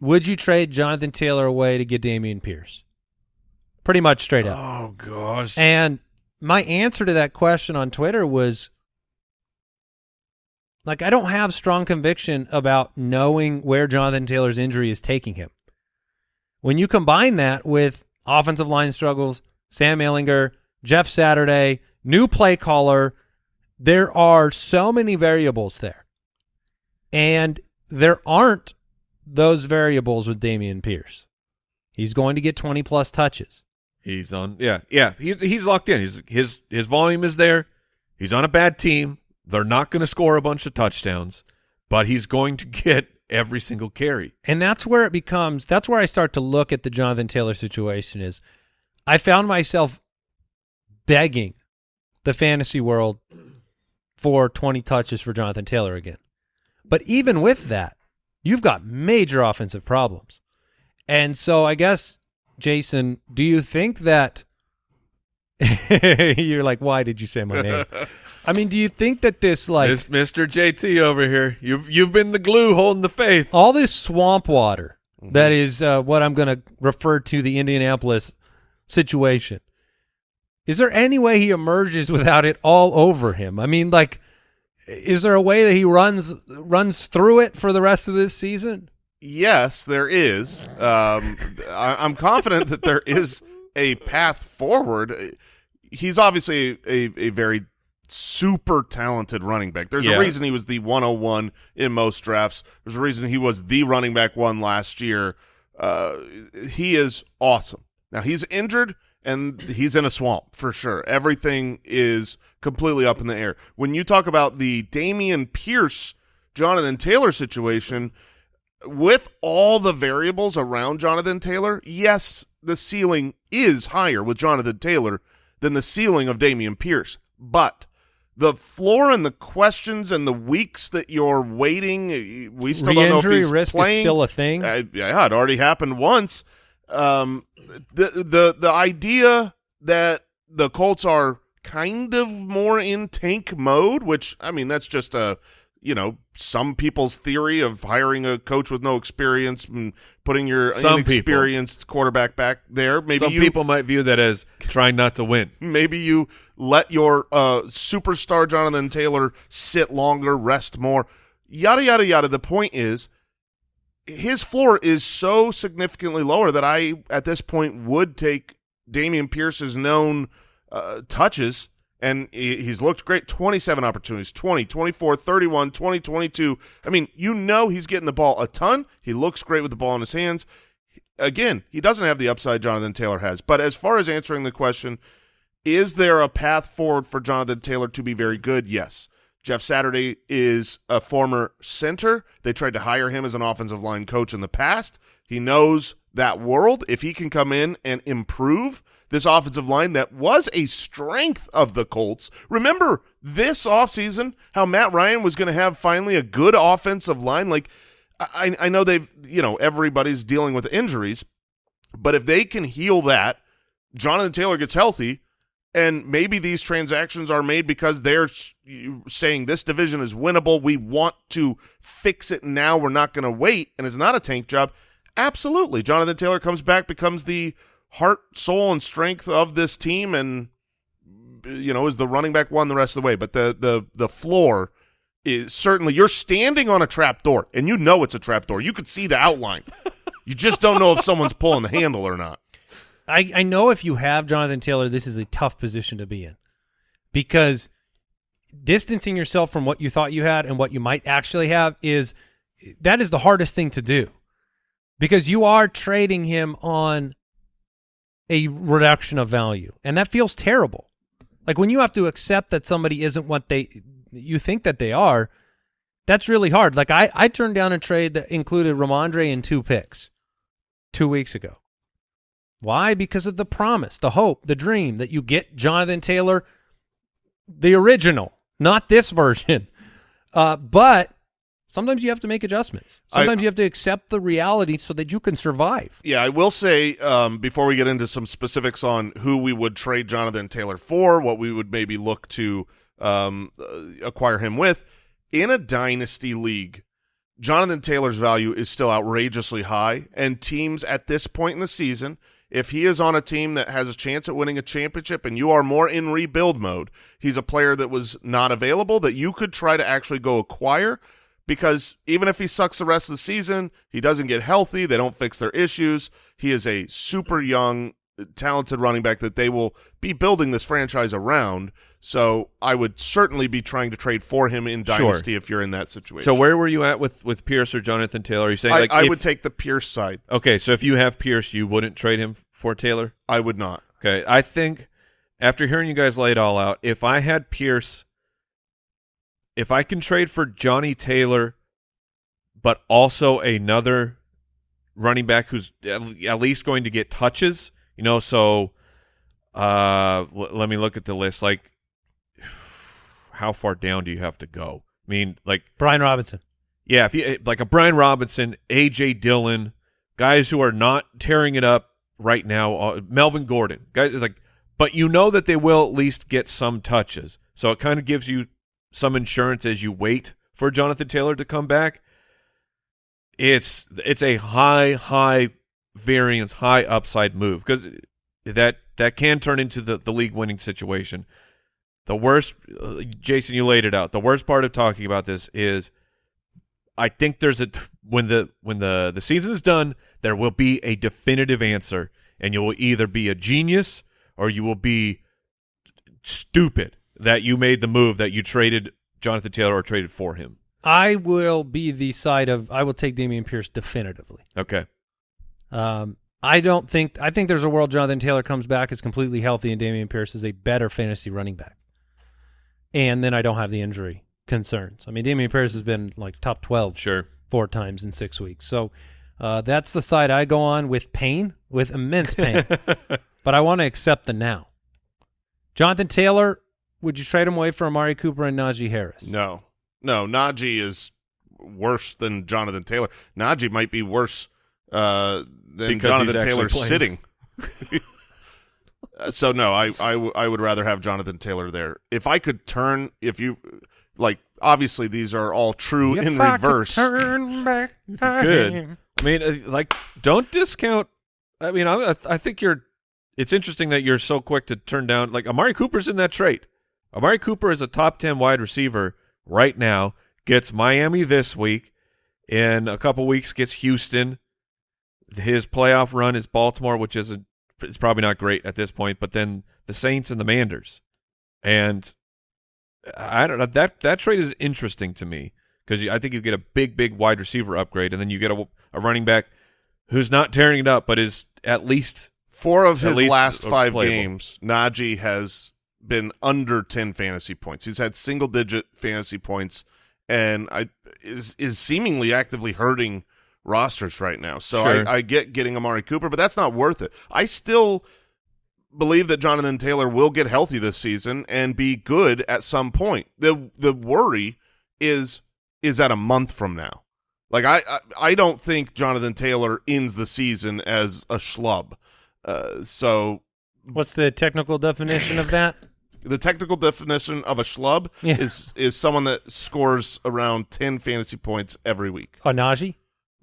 would you trade Jonathan Taylor away to get Dameon Pierce? Pretty much straight up. Oh gosh. And my answer to that question on Twitter was like I don't have strong conviction about knowing where Jonathan Taylor's injury is taking him. When you combine that with offensive line struggles, Sam Ehlinger, Jeff Saturday, new play caller, there are so many variables there. And there aren't those variables with Dameon Pierce. He's going to get 20 plus touches. He's on. Yeah, yeah. He, he's locked in. He's his his volume is there. He's on a bad team. They're not going to score a bunch of touchdowns, but he's going to get every single carry. And that's where it becomes that's where I start to look at the Jonathan Taylor situation is I found myself begging the fantasy world for 20 touches for Jonathan Taylor again. But even with that, you've got major offensive problems. And so I guess Jason, do you think that you're like why did you say my name? I mean, do you think that this like This Mr. JT over here. You've you've been the glue holding the faith. all this swamp water that is uh, what I'm going to refer to the Indianapolis situation. Is there any way he emerges without it all over him? I mean, like, is there a way that he runs runs through it for the rest of this season? Yes, there is. Um, I, I'm confident that there is a path forward. He's obviously a, a very super talented running back. There's Yeah. a reason he was the 101 in most drafts. There's a reason he was the running back one last year. Uh, he is awesome. Now he's injured and he's in a swamp for sure. Everything is completely up in the air. When you talk about the Dameon Pierce, Jonathan Taylor situation, with all the variables around Jonathan Taylor, yes, the ceiling is higher with Jonathan Taylor than the ceiling of Dameon Pierce. But the floor and the questions and the weeks that you're waiting, we still don't know if he's risk playing. is still a thing. Uh, yeah, it already happened once. Um, the the the idea that the Colts are kind of more in tank mode, which I mean that's just a you know some people's theory of hiring a coach with no experience and putting your Some people. inexperienced quarterback back there. Maybe Some you people might view that as trying not to win. maybe you let your uh, superstar Jonathan Taylor sit longer, rest more, yada yada yada. The point is, his floor is so significantly lower that I, at this point, would take Dameon Pierce's known uh, touches, and he's looked great. 27 opportunities, 20, 24, 31, 20, 22. I mean, you know he's getting the ball a ton. He looks great with the ball in his hands. Again, he doesn't have the upside Jonathan Taylor has. But as far as answering the question, is there a path forward for Jonathan Taylor to be very good? Yes. Jeff Saturday is a former center. They tried to hire him as an offensive line coach in the past. He knows that world. If he can come in and improve this offensive line that was a strength of the Colts. Remember this offseason how Matt Ryan was going to have finally a good offensive line? Like, I, I know they've, you know, everybody's dealing with injuries, but if they can heal that, Jonathan Taylor gets healthy, and maybe these transactions are made because they're saying this division is winnable. We want to fix it now. We're not going to wait, and it's not a tank job. Absolutely, Jonathan Taylor comes back, becomes the heart, soul, and strength of this team, and you know is the running back one the rest of the way. But the the the floor is certainly you're standing on a trap door, and you know it's a trap door. You could see the outline. you just don't know if someone's pulling the handle or not. I, I know if you have Jonathan Taylor, this is a tough position to be in because distancing yourself from what you thought you had and what you might actually have is that is the hardest thing to do because you are trading him on a reduction of value and that feels terrible. Like when you have to accept that somebody isn't what they you think that they are, that's really hard. Like I I turned down a trade that included Rhamondre and two picks 2 weeks ago. Why? Because of the promise, the hope, the dream that you get Jonathan Taylor, the original, not this version. Uh, but sometimes you have to make adjustments. I- Sometimes you have to accept the reality so that you can survive. Yeah, I will say um, before we get into some specifics on who we would trade Jonathan Taylor for, what we would maybe look to um, uh, acquire him with, in a dynasty league, Jonathan Taylor's value is still outrageously high, and teams at this point in the season, if he is on a team that has a chance at winning a championship and you are more in rebuild mode, he's a player that was not available that you could try to actually go acquire because even if he sucks the rest of the season, he doesn't get healthy, they don't fix their issues. He is a super young, talented running back that they will be building this franchise around. So I would certainly be trying to trade for him in Sure. Dynasty if you're in that situation. So where were you at with with Pierce or Jonathan Taylor? Are you saying I, like I if- would take the Pierce side. Okay, so if you have Pierce, you wouldn't trade him for Taylor? I would not. Okay, I think after hearing you guys lay it all out, if I had Pierce, if I can trade for Johnny Taylor, but also another running back who's at least going to get touches, you know, so uh, let me look at the list. Like, how far down do you have to go? I mean, like Brian Robinson. yeah, if you like a Brian Robinson, AJ Dillon, guys who are not tearing it up right now, uh, Melvin Gordon, guys like, but you know that they will at least get some touches, so it kind of gives you some insurance as you wait for Jonathan Taylor to come back. It's it's a high high variance, high upside move because that that can turn into the the league winning situation. The worst, uh, Jason, you laid it out. The worst part of talking about this is I think there's a when the when the the season is done, there will be a definitive answer, and you will either be a genius or you will be stupid that you made the move that you traded Jonathan Taylor or traded for him. I will be the side of I will take Dameon Pierce definitively. Okay, Um, I don't think I think there's a world Jonathan Taylor comes back is completely healthy and Dameon Pierce is a better fantasy running back. And then I don't have the injury concerns. I mean, Dameon Pierce has been like top twelve sure. four times in six weeks. So uh, that's the side I go on with pain, with immense pain. but I want to accept the now. Jonathan Taylor, would you trade him away for Amari Cooper and Najee Harris? No, no. Najee is worse than Jonathan Taylor. Najee might be worse uh, than Because Jonathan actually Taylor playing. sitting. Uh, so no, I, I w- I would rather have Jonathan Taylor there. If I could turn, if you like obviously these are all true If in I could reverse. turn back Good. I mean, uh, like, don't discount. I mean, I, I think you're. It's interesting that you're so quick to turn down. Like Amari Cooper's in that trait. Amari Cooper is a top ten wide receiver right now. Gets Miami this week. In a couple weeks, gets Houston. His playoff run is Baltimore, which is a, it's probably not great at this point. But then the Saints and the Manders, and I don't know that that trade is interesting to me because I think you get a big, big wide receiver upgrade, and then you get a, a running back who's not tearing it up, but is at least Four of his last five playable. games, Najee has been under ten fantasy points. He's had single digit fantasy points, and I is is seemingly actively hurting rosters right now. So Sure. I, I get getting Amari Cooper, but that's not worth it. I still believe that Jonathan Taylor will get healthy this season and be good at some point. the The worry is is at a month from now. Like I, I, I don't think Jonathan Taylor ends the season as a schlub. Uh, so What's the technical definition of that? the technical definition of a schlub Yeah. is is someone that scores around ten fantasy points every week. Oh, Najee?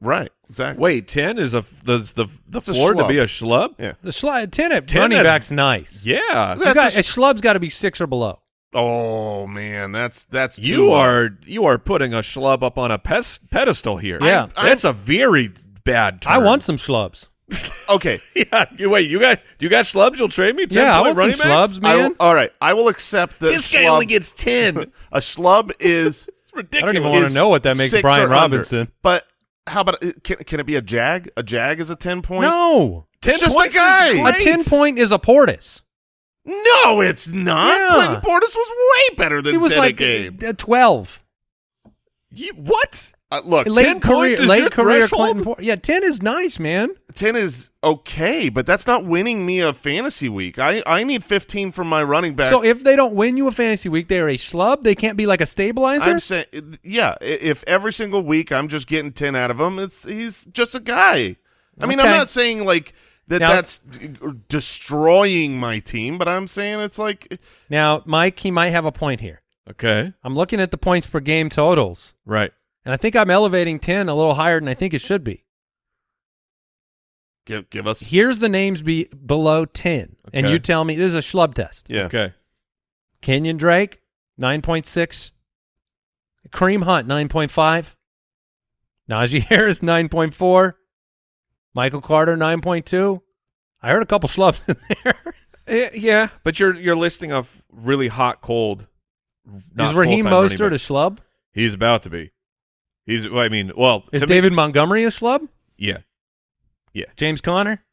Right. Exactly. wait ten is a the the the It's floor to be a schlub. Yeah. The slide uh, ten at 10 running has- back's nice. Yeah, You That's got, a a schlub's got to be six or below. Oh man, that's that's too you low. are you are putting a schlub up on a pes- pedestal here. Yeah. I- that's a very bad. Term. I want some schlubs. okay. Yeah, you wait. You got do you got schlubs? You'll trade me. 10 Yeah, I point want some running backs? schlubs, I man. will, all right, I will accept that. This guy only gets ten. a schlub is ridiculous. I don't even want to know what that makes Brian or under. Robinson. But how about can can it be a jag? A jag is a ten point. No. ten It's just a points is guy. A 10 point is a Portis. no, it's not. Yeah. Clinton Portis was way better than it was 10 a like game. uh, 12. You- what? Uh, look, Late 10 career, points is late your career threshold? Clinton Portis. Yeah, 10 is nice, man. 10 is okay, but that's not winning me a fantasy week. I, I need 15 from my running back. So if they don't win you a fantasy week, they're a schlub. They can't be like a stabilizer. I'm saying, yeah, if every single week I'm just getting 10 out of him, it's he's just a guy. I mean, I'm not saying like that Now- that's destroying my team, but I'm saying it's like now, Mike, he might have a point here. Okay, I'm looking at the points per game totals, right. And I think I'm elevating 10 a little higher than I think it should be. give give us Here's the names be below 10, and Okay. you tell me this is a schlub test. yeah. Okay, Kenyan Drake, 9.6. Kareem Hunt, 9.5. Najee Harris, 9.4. Michael Carter, 9.2. I heard a couple schlubs in there. Eh, yeah, but you're you're listing off really hot, cold. is Raheem full-time running Mostert a schlub? He's about to be. He's. well, I mean, well, Is to me- David Montgomery a schlub? yeah. Yeah. James Conner?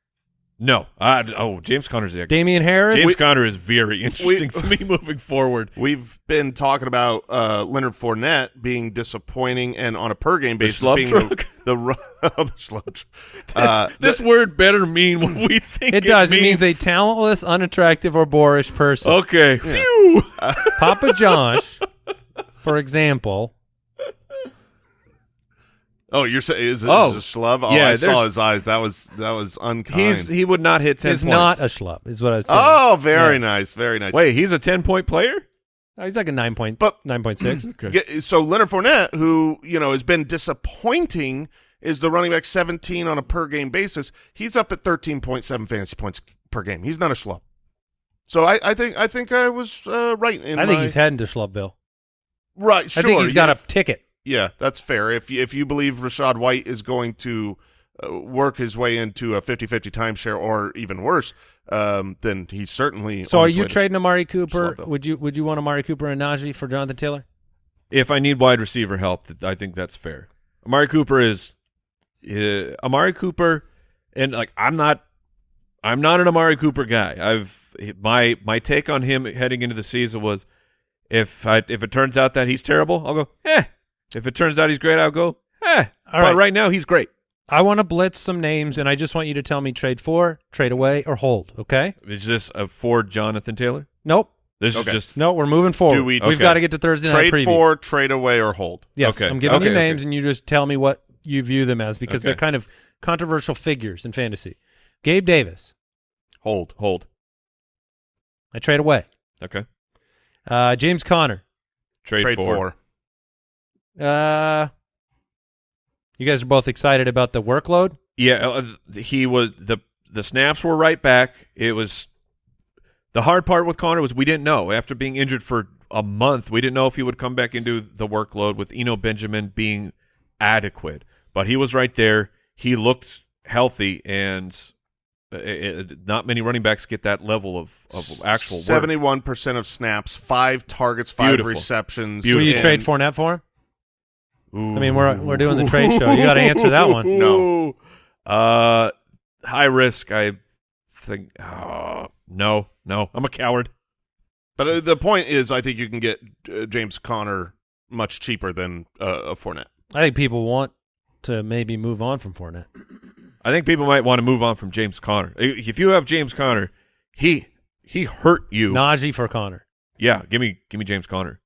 No. I, oh, James Conner's there. Damien Harris? James Conner is very interesting to me moving forward. We've been talking about uh, Leonard Fournette being disappointing and on a per game The basis schlub being truck? the, the, the schlub. Uh, This word better mean what we think it does. It means a talentless, unattractive, or boorish person. Okay. Phew. Papa Josh, for example, oh, you're saying is it, Oh. is a schlub? Oh, Yeah, I saw his eyes. That was that was unkind. He's he would not hit ten He's points. not a schlub, is what I was saying. oh, very Yeah. nice, very nice. Wait, he's a ten point player. Oh, he's like a 9 point, But- 9.6. Okay. Get- so Leonard Fournette, who you know has been disappointing, is the running back 17 on a per game basis. He's up at 13.7 fantasy points per game. He's not a schlub. So I, I think I think I was uh, right. In I think my- he's heading to Schlubville. right. Sure, I think he's got a ticket. Yeah, that's fair. If you, if you believe Rachaad White is going to uh, work his way into a 50-50 timeshare or even worse, um, then he's certainly. So on are his you way to- trading Amari Cooper? Would you would you want Amari Cooper and Najee for Jonathan Taylor? If I need wide receiver help, I think that's fair. Amari Cooper is uh, Amari Cooper, and like I'm not, I'm not an Amari Cooper guy. I've my my take on him heading into the season was if I if it turns out that he's terrible, I'll go eh. If it turns out he's great, I'll go eh. All but right. right now he's great. I want to blitz some names, and I just want you to tell me trade for, trade away, or hold. Okay? Is this a for Jonathan Taylor? Nope. This Okay. is just No, we're moving forward. Do we- We've Okay. got to get to Thursday night trade preview. for, trade away, or hold? yes, Okay. I'm giving you Okay, names, and you just tell me what you view them as because they're kind of controversial figures in fantasy. Gabe Davis, Hold. hold. I trade away. Okay. Uh, James Conner. Trade, Trade for. for. Uh, you guys are both excited about the workload. Yeah, uh, he was the the snaps were right back. It was the hard part with Conner was we didn't know after being injured for a month. We didn't know if he would come back into the workload with Eno Benjamin being adequate, but he was right there. He looked healthy, and uh, it, it- not many running backs get that level of, of actual. Seventy-one percent of snaps, five targets, five Beautiful. receptions. Will you and- trade Fournette for him? I mean, we're we're doing the trade show. You got to answer that one. No. Uh, high risk. I think. Uh, no, no. I'm a coward. But uh, the point is, I think you can get uh, James Conner much cheaper than uh, a Fournette. I think people want to maybe move on from Fournette. I think people might want to move on from James Conner. If you have James Conner, he he hurt you. Najee for Conner. yeah, give me give me James Conner.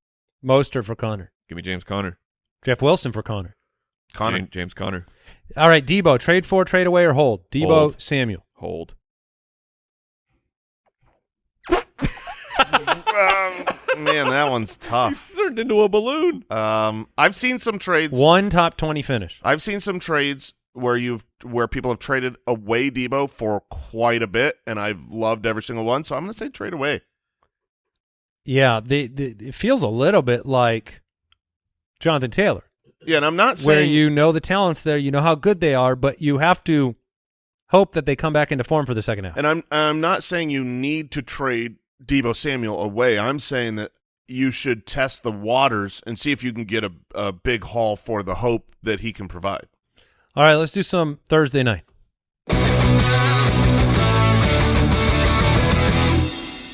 Mostert for Conner. Give me James Conner. Jeff Wilson for Conner. Conner. James, James Conner. All right, Debo, trade for, trade away, or hold? Debo, Hold. Samuel. Hold. Um, man, that one's tough. It's turned into a balloon. Um, I've seen some trades. One top 20 finish. I've seen some trades where you've where people have traded away Debo for quite a bit, and I've loved every single one. So I'm going to say trade away. Yeah, the, the, it feels a little bit like Jonathan Taylor, Yeah, and I'm not saying where you know the talents there, you know how good they are, but you have to hope that they come back into form for the second half. And I'm I'm not saying you need to trade Debo Samuel away. I'm saying that you should test the waters and see if you can get a, a big haul for the hope that he can provide. All right, let's do some Thursday night.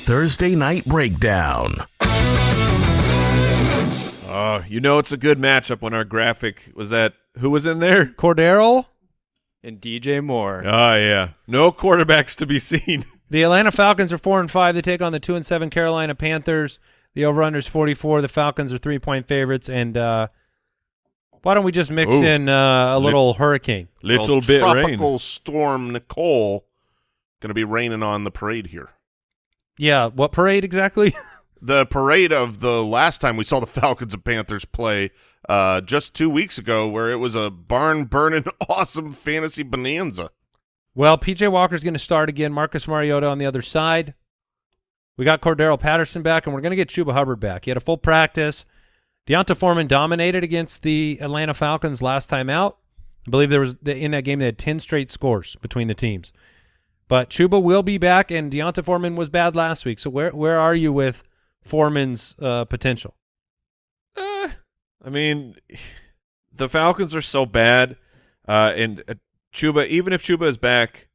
Thursday Night Breakdown. Uh, you know it's a good matchup when our graphic was that who was in there? Cordarrelle, And DJ Moore. Oh yeah. No quarterbacks to be seen. the Atlanta Falcons are four and five. They take on the two and seven Carolina Panthers. The over/under is forty-four. The Falcons are three-point favorites, and uh, why don't we just mix Ooh. in uh, a little hurricane? Little Well, bit tropical rain. storm Nicole going to be raining on the parade here. Yeah, what parade exactly? The parade of the last time we saw the Falcons and Panthers play uh, just two weeks ago, where it was a barn burning awesome fantasy bonanza. Well, PJ Walker's going to start again. Marcus Mariota on the other side. We got Cordarrelle Patterson back, and we're going to get Chuba Hubbard back. He had a full practice. D'Onta Foreman dominated against the Atlanta Falcons last time out. I believe there was in that game they had ten straight scores between the teams. But Chuba will be back, and D'Onta Foreman was bad last week. So where where are you with Foreman's uh, potential? Uh, I mean, the Falcons are so bad, uh, and uh, Chuba. Even if Chuba is back,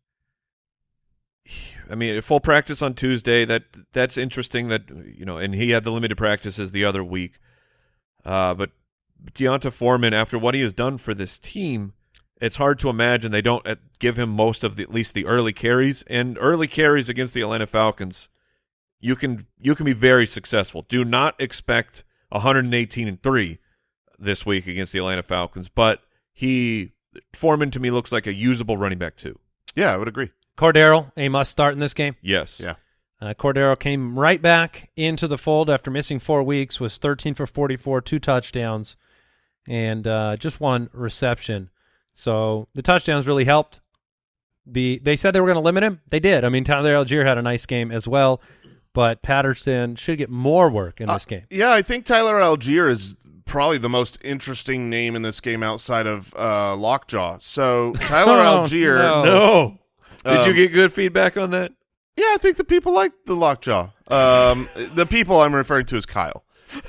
I mean, full practice on Tuesday. That that's interesting. That you know, and he had the limited practices the other week. Uh, but D'Onta Foreman, after what he has done for this team, it's hard to imagine they don't uh, give him most of the at least the early carries and early carries against the Atlanta Falcons. You can you can be very successful. Do not expect 118 and three this week against the Atlanta Falcons, but he Foreman to me looks like a usable running back too. Yeah, I would agree. Cordarrelle, a must start in this game. Yes. Yeah. Uh, Cordarrelle came right back into the fold after missing four weeks, was 13 for 44, two touchdowns, and uh, just one reception. So the touchdowns really helped. The They said they were going to limit him. They did. I mean, Tyler Allgeier had a nice game as well, but Patterson should get more work in this Uh, game. Yeah, I think Tyler Allgeier is probably the most interesting name in this game outside of uh, Lockjaw. So Tyler Oh, Allgeier, no. No. Did you Um, get good feedback on that? yeah, I think the people like the Lockjaw. Um, the people I'm referring to is Kyle.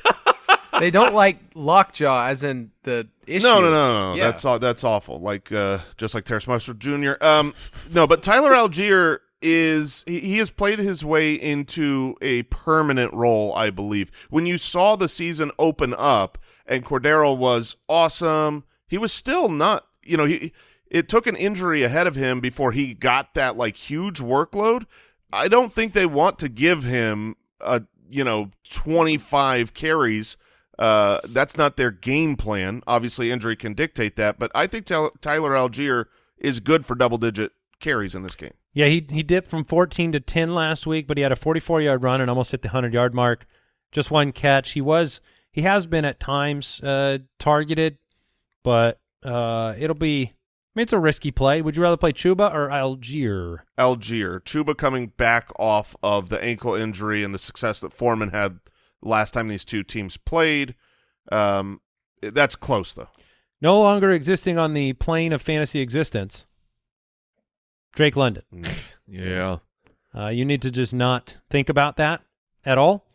They don't like lockjaw, as in the issue. No, no, no, no. Yeah. That's that's awful. Like uh, just like Terrace Marshall Jr. Um, no, but Tyler Allgeier is he, has played his way into a permanent role, I believe. When you saw the season open up and Cordarrelle was awesome, he was still not. You know, he it took an injury ahead of him before he got that like huge workload. I don't think they want to give him a you know twenty five carries. Uh, that's not their game plan. Obviously, injury can dictate that, but I think Tyler Allgeier is good for double digit carries in this game. Yeah, he he dipped from 14 to 10 last week, but he had a 44 yard run and almost hit the 100 yard mark. Just one catch. He was He has been at times uh, targeted, but uh, it'll be. I mean, it's a risky play. Would you rather play Chuba or Allgeier? Allgeier. Chuba coming back off of the ankle injury and the success that Foreman had last time these two teams played. Um, that's close though. No longer existing on the plane of fantasy existence. Drake London. Yeah. Uh, you need to just not think about that at all.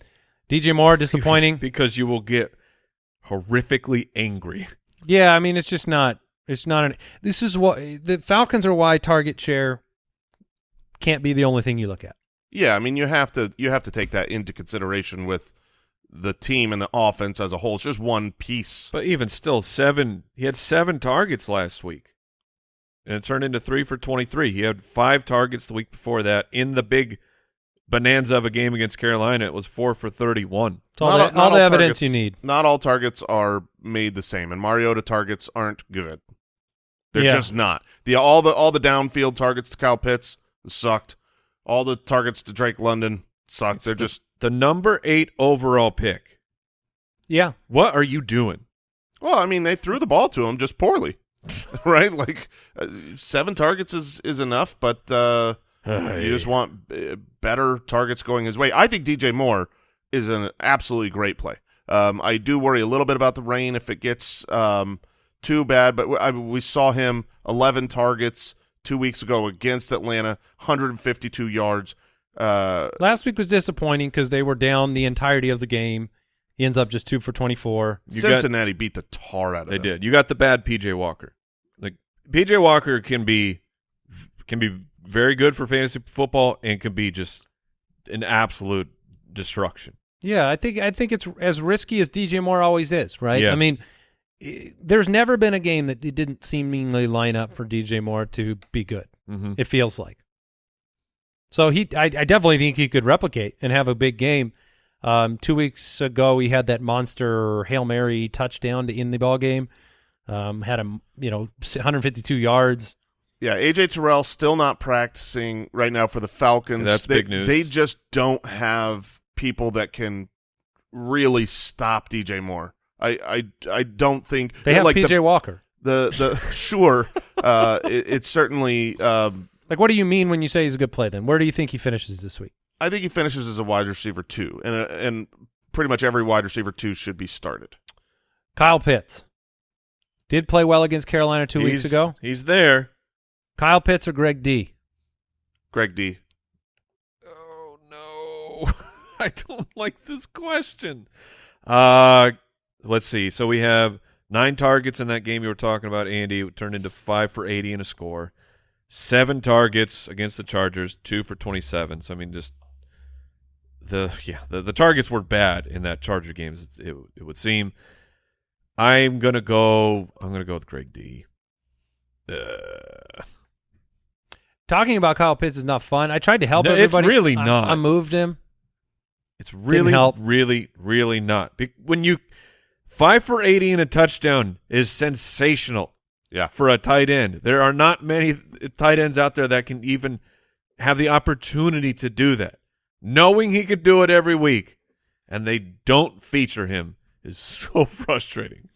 DJ Moore, disappointing. because you will get horrifically angry. yeah, I mean, it's just not. It's not an. This is what the Falcons are. Why target share can't be the only thing you look at. Yeah, I mean you have to you have to take that into consideration with the team and the offense as a whole. It's just one piece. But even still, seven. He had seven targets last week, and it turned into three for twenty-three. He had five targets the week before that. In the big bonanza of a game against Carolina, it was four for thirty-one. It's all Not the, all- not all the all evidence targets- you need. Not all targets are made the same, and Mariota targets aren't good. They're Yeah. just not. The all the all the downfield targets to Kyle Pitts sucked. All the targets to Drake London sucked. They're the, just the number eight overall pick. Yeah, What are you doing? well, I mean, they threw the ball to him just poorly, right? Like uh, seven targets is is enough, but uh, you just want uh, better targets going his way. I think DJ Moore is an absolutely great play. Um, I do worry a little bit about the rain if it gets um, too bad, but I, we saw him 11 targets two weeks ago against Atlanta, 152 yards. Uh, last week was disappointing because they were down the entirety of the game. He ends up just two for twenty-four. You got- Cincinnati beat the tar out of They them. They did. You got the bad PJ Walker. Like PJ Walker can be can be very good for fantasy football and can be just an absolute destruction. Yeah, I think I think it's as risky as DJ Moore always is, right? Yeah. I mean, i there's never been a game that it didn't seemingly line up for DJ Moore to be good. Mm-hmm. It feels like. So he, I, I definitely think he could replicate and have a big game. Um, two weeks ago, he had that monster hail mary touchdown to end the ball game. Um, had a you know 152 yards. Yeah, AJ Terrell still not practicing right now for the Falcons. That's they, big news. They just don't have people that can really stop DJ Moore. I I, I don't think They have like PJ the, Walker. the the sure. Uh, it, it's certainly. Um, Like, what do you mean when you say he's a good play? Then where do you think he finishes this week? I think he finishes as a wide receiver two, and uh, and pretty much every wide receiver two should be started. Kyle Pitts did play well against Carolina two weeks ago. He's there. Kyle Pitts or Greg D? Greg D. Oh no. I don't like this question. Uh let's see. So we have nine targets in that game you were talking about, Andy. It turned into five for eighty and a score. Seven targets against the Chargers, two for twenty seven. So I mean just the yeah, the, the targets were bad in that Charger games, it, it, it would seem. I'm gonna go I'm gonna go with Greg D. Uh, Talking about Kyle Pitts is not fun. I tried to help No, it's really I- not. I moved him. It's really, help. really, really not. Be- when you five for eighty and a touchdown is sensational. Yeah. for a tight end, there are not many tight ends out there that can even have the opportunity to do that. Knowing he could do it every week, and they don't feature him is so frustrating.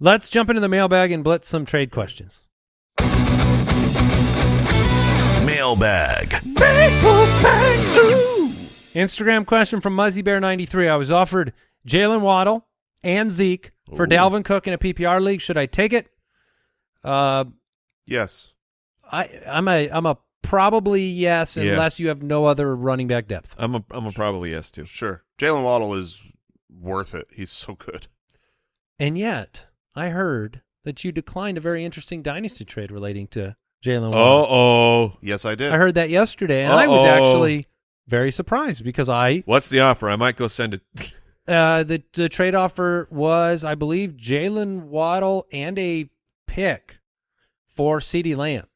Let's jump into the mailbag and blitz some trade questions. Mailbag. Instagram question from Muzzy Bear 93. I was offered Jaylen Waddle and Zeke for Ooh. Dalvin Cook in a PPR league. Should I take it? Uh, Yes. I I'm a I'm a probably yes Yeah. unless you have no other running back depth. I'm a I'm a probably yes too. Sure. Jaylen Waddle is worth it. He's so good. And yet, I heard that you declined a very interesting dynasty trade relating to Jaylen Oh Waddle. oh, Yes, I did. I heard that yesterday, and I was actually very surprised because I what's the offer? I might go send it. uh, the the trade offer was, I believe, Jaylen Waddle and a pick for CeeDee Lamb.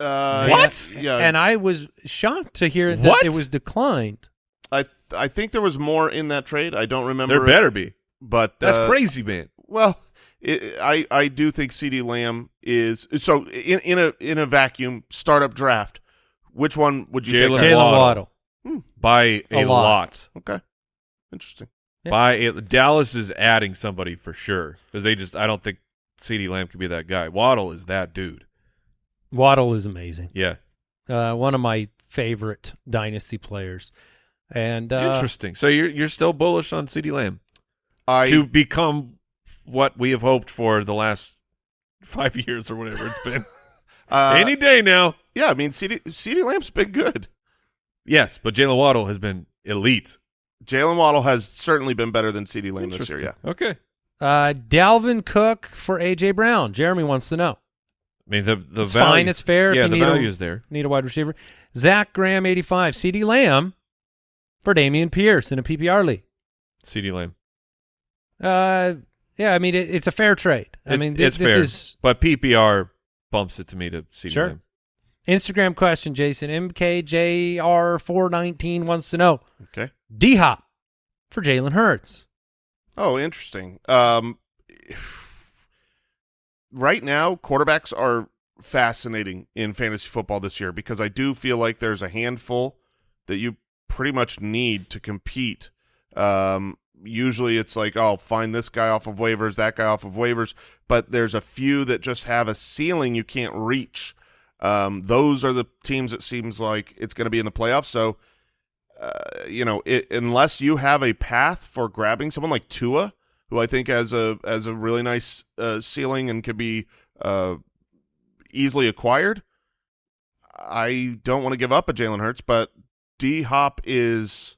Uh, What? Yeah. and I was shocked to hear that What? it was declined. I I think there was more in that trade. I don't remember. there it, better be. But That's uh, crazy, man. Well, it, I I do think CeeDee Lamb is so in in a in a vacuum startup draft. Which one would you Jaylen take? Jaylen Waddle. Waddle. By a, A lot. lot. Okay, interesting. By it, Dallas is adding somebody for sure because they just I don't think CeeDee Lamb could be that guy. Waddle is that dude. Waddle is amazing. Yeah, Uh, one of my favorite dynasty players. And uh, interesting. So you're you're still bullish on CeeDee Lamb I to become what we have hoped for the last five years or whatever it's been. uh, Any day now. yeah, I mean CeeDee CeeDee Lamb's been good. Yes, but Jaylen Waddle has been elite. Jaylen Waddle has certainly been better than CeeDee Lamb this year. Yeah. Okay. uh, Dalvin Cook for AJ Brown. Jeremy wants to know. I mean the the It's value, fine. It's fair. Yeah, if the you need value a, is there. need a wide receiver. Zach Graham, 85. CeeDee Lamb for Dameon Pierce in a PPR league. CeeDee Lamb. Uh, yeah, I mean, it, it's a fair trade. I It- mean, thi- it's this fair, is but PPR bumps it to me to CeeDee Sure. Lamb. Instagram question, Jason. MKJR419 wants to know Okay. D Hop for Jalen Hurts. Oh, interesting. Um, right now, quarterbacks are fascinating in fantasy football this year because I do feel like there's a handful that you pretty much need to compete. Um, usually it's like, oh, find this guy off of waivers, that guy off of waivers, but there's a few that just have a ceiling you can't reach. Um, those are the teams it seems like it's going to be in the playoffs. So, uh, you know, it, unless you have a path for grabbing someone like Tua, who I think has a has a really nice uh, ceiling and could be uh, easily acquired, I don't want to give up a Jalen Hurts, but D Hop is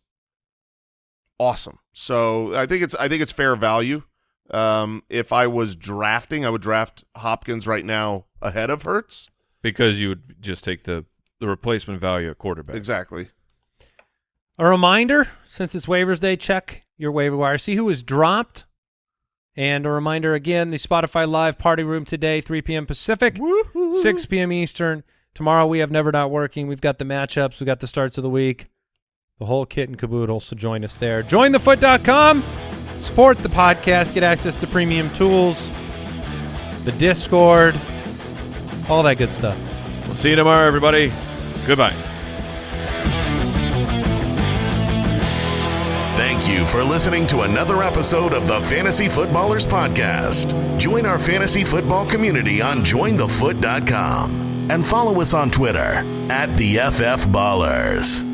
awesome. So I think it's I think it's fair value. Um, if I was drafting, I would draft Hopkins right now ahead of Hurts. because you would just take the the replacement value at quarterback. Exactly. A reminder, since it's waivers day, check your waiver wire. See who was dropped. And a reminder again, the Spotify Live Party Room today, 3 p.m. Pacific, 6 p.m. Eastern. Tomorrow we have Never Not Working. We've got the matchups. We've got the starts of the week. The whole kit and caboodle, so join us there. JoinTheFoot.com. Support the podcast. Get access to premium tools, the Discord, all that good stuff. We'll see you tomorrow, everybody. Goodbye. Thank you for listening to another episode of the Fantasy Footballers Podcast. Join our fantasy football community on jointhefoot.com and follow us on Twitter at the FF Ballers.